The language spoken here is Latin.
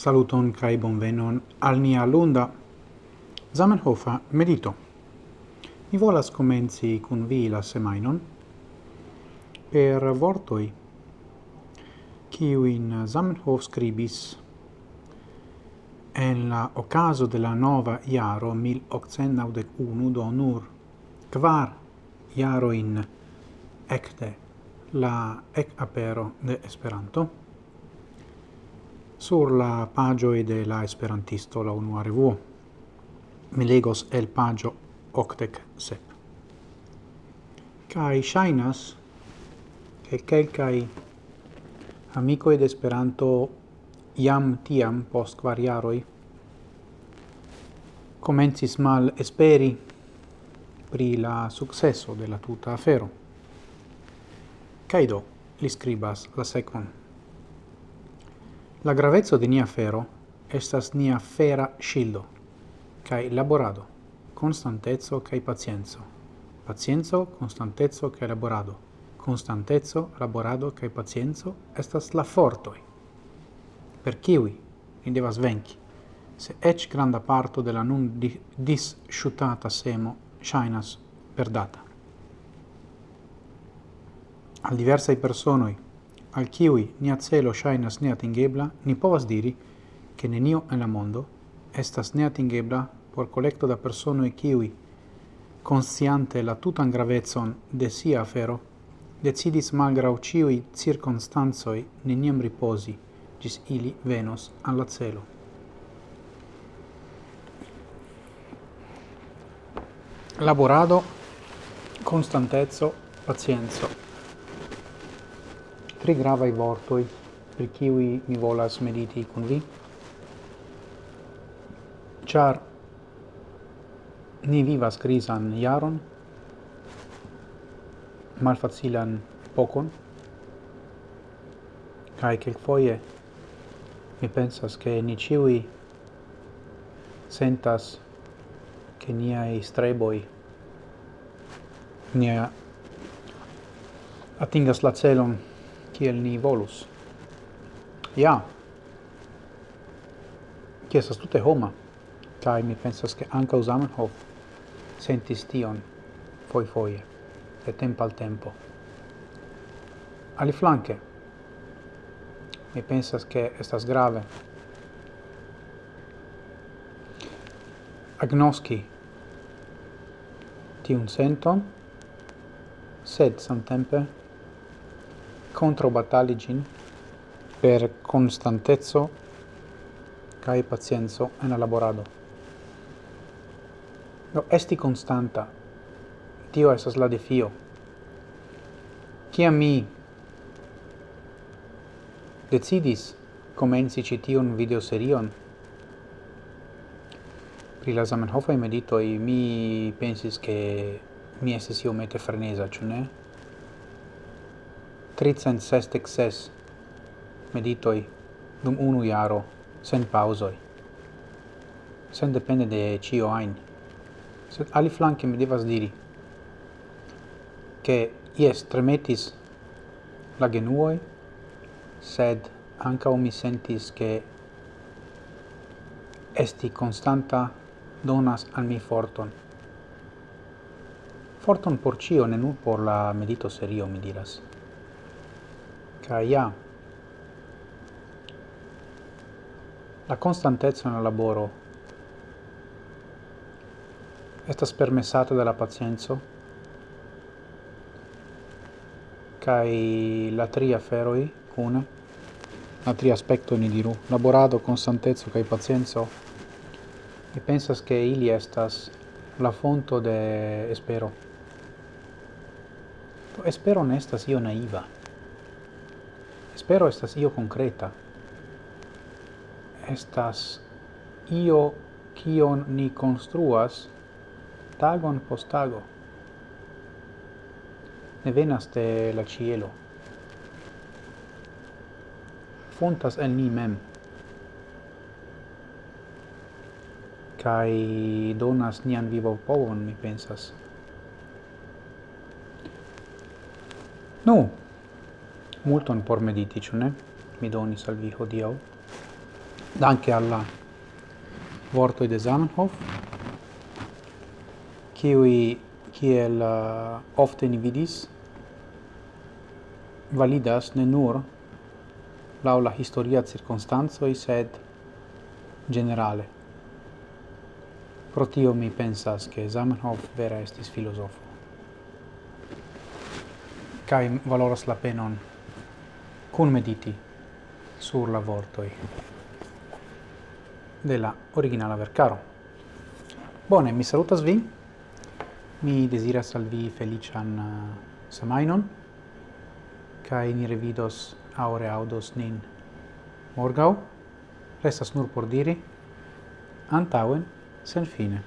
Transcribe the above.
Saluton kai bonvenon al nia lunda Zamenhofa medito. Mi volas comenzi kun vi la semainon per vortoi kiu in Zamenhof scribis en la ocaso de la nova iaro 1891 do nur kvar iaro in ecte la ec apero de Esperanto sur la pagio de la Esperantisto la unua revuo. Mi legos el pagio octec sep. Cai shainas che quelcai amico de Esperanto iam tiam post quariaroi comencis mal esperi pri la successo de la tuta afero. Caido li scribas la sequon. La gravezzo de nia fero estas nia fera scildo, cae laborado, constantezzo cae pacienzo, pacienzo, constantezzo cae laborado, constantezzo, laborado cae pacienzo estas la fortoi, per kiwi ni devas venci, se ec granda parto de la nun di disciutata semo shainas perdata. Al diversai personoi, al kiwi nia celo ŝajnas neatingebla, ni povas diri, che nenio en la mondo estas neatingebla por collecto da persono e kiwi konsciante la tutan gravezon de sia afero, decidis malgrau ciui cirkonstancoj neniam ripozi, gis ili venos alla celo. Laborado, constantezzo, pacienzo tri gravai vortoi per kiwi mi volas mediti con vi, Char ni vivas crisan jaron, malfacilan pocon, cae quel foie mi pensas che ni ciui sentas che niai streboi nia atingas la celon kiel ni volus. Ja, ci estas tute homa, kai mi pensas che anca Zamenhof sentis tion foi foie, de tempo al tempo. Ali flanke mi pensas che estas grave agnoski tiun senton, sed samtempe contro gin per constantezzo cae pacienzo en elaborado. No, esti constanta, tio esas la defio. Ciam mi decidis comenci ci tion videoserion pri la Zamenhofai meditoi, mi pensis che mi estes iomete frenesa, ciò ne? tricent sestec ses meditoi dum unu iaro sen pausoi. Sen depende de cio ajn sed aliflanke mi devas diri che ies tremetis la genuoi sed anca mi sentis che esti constanta donas al mi forton. Forton por cio ne nur por la medito serio mi diras. Ca la constantezza nel laboro estas permessata de la pacienzo kai la tri aferoi cune la tri aspetto ni diru laborado constantezza, kai pazienza. E pensas che ili estas la fonto de espero espero ne io naiva Espero estas io concreta. Estas io kion ni construas tagon post tago. Ne venas de la cielo. Fontas el ni mem. Kai donas nian vivo povon, mi pensas. Nu, multon por mediti, ĉu ne? Mi doni al vi hodiaŭ. Danke alla de Zamenhof, qui kiel uh, ofte ni vidis validas ne nur laula la historia cirkonstancoj, sed generale. Pro tio mi pensas che Zamenhof vera estis filosofo kai valoras la penon kun mediti sur la vortoi de la originala vercaro. Bone, mi salutas vi, mi desiras al vi felician uh, semainon, cae ni revidos aure audos nin morgau, restas nur por diri, antauen sen fine.